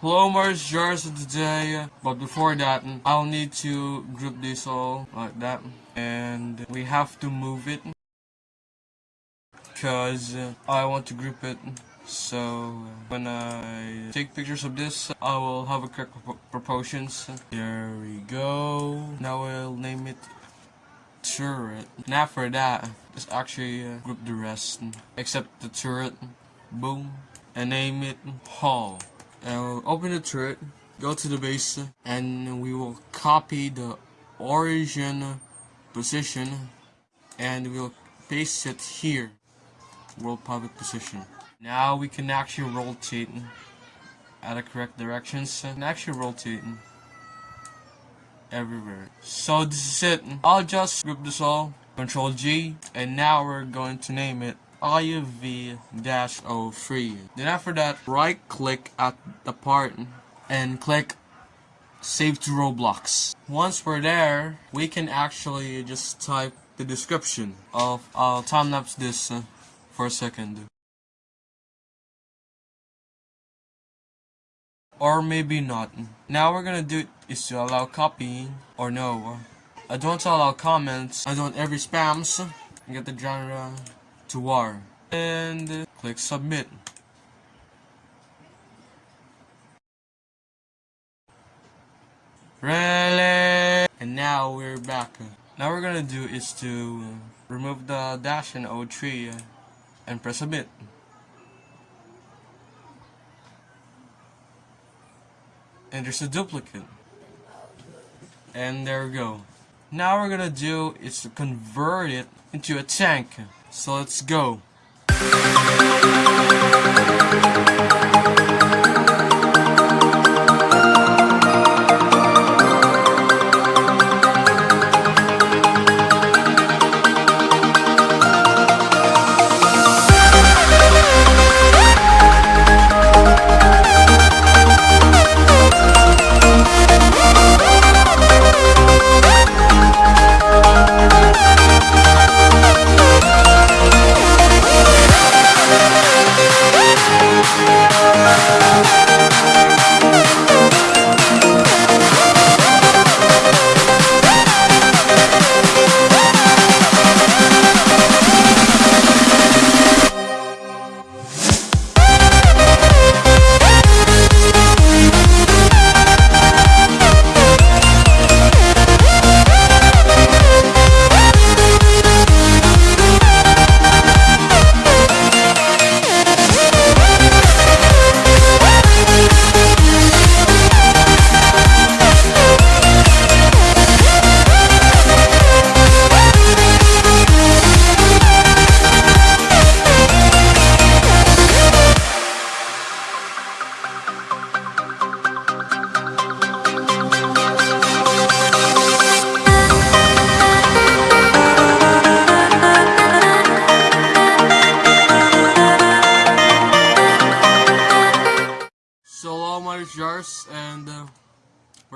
Hello Mars Jars today, but before that, I'll need to group this all like that, and we have to move it, cause uh, I want to group it, so uh, when I take pictures of this, I will have a correct proportions. There we go, now I'll name it turret. Now for that, let's actually uh, group the rest, except the turret, boom, and name it hall. And we'll open the turret, go to the base, and we will copy the origin position, and we'll paste it here, world public position. Now we can actually rotate at the correct directions, and actually rotate everywhere. So this is it. I'll just group this all, Control G, and now we're going to name it IUV-03. Then after that, right click at the part and click Save to Roblox. Once we're there, we can actually just type the description of, I'll time-lapse this uh, for a second. Or maybe not. Now we're gonna do is to allow copying, or no. I don't allow comments, I don't every spams, get the genre to war and uh, click submit. Really? And now we're back. Now we're gonna do is to uh, remove the dash and O3 uh, and press submit. And there's a duplicate. And there we go. Now we're gonna do is to convert it into a tank. So let's go.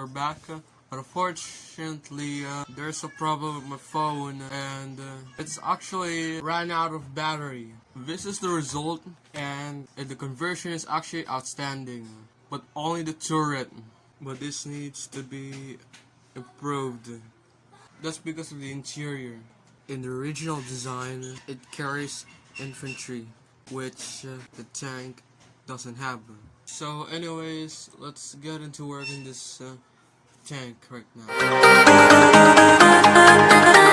We're back uh, but unfortunately uh, there's a problem with my phone and uh, it's actually ran out of battery. This is the result and the conversion is actually outstanding but only the turret. But this needs to be improved. That's because of the interior. In the original design it carries infantry which uh, the tank doesn't have. So anyways, let's get into working this uh, tank right now.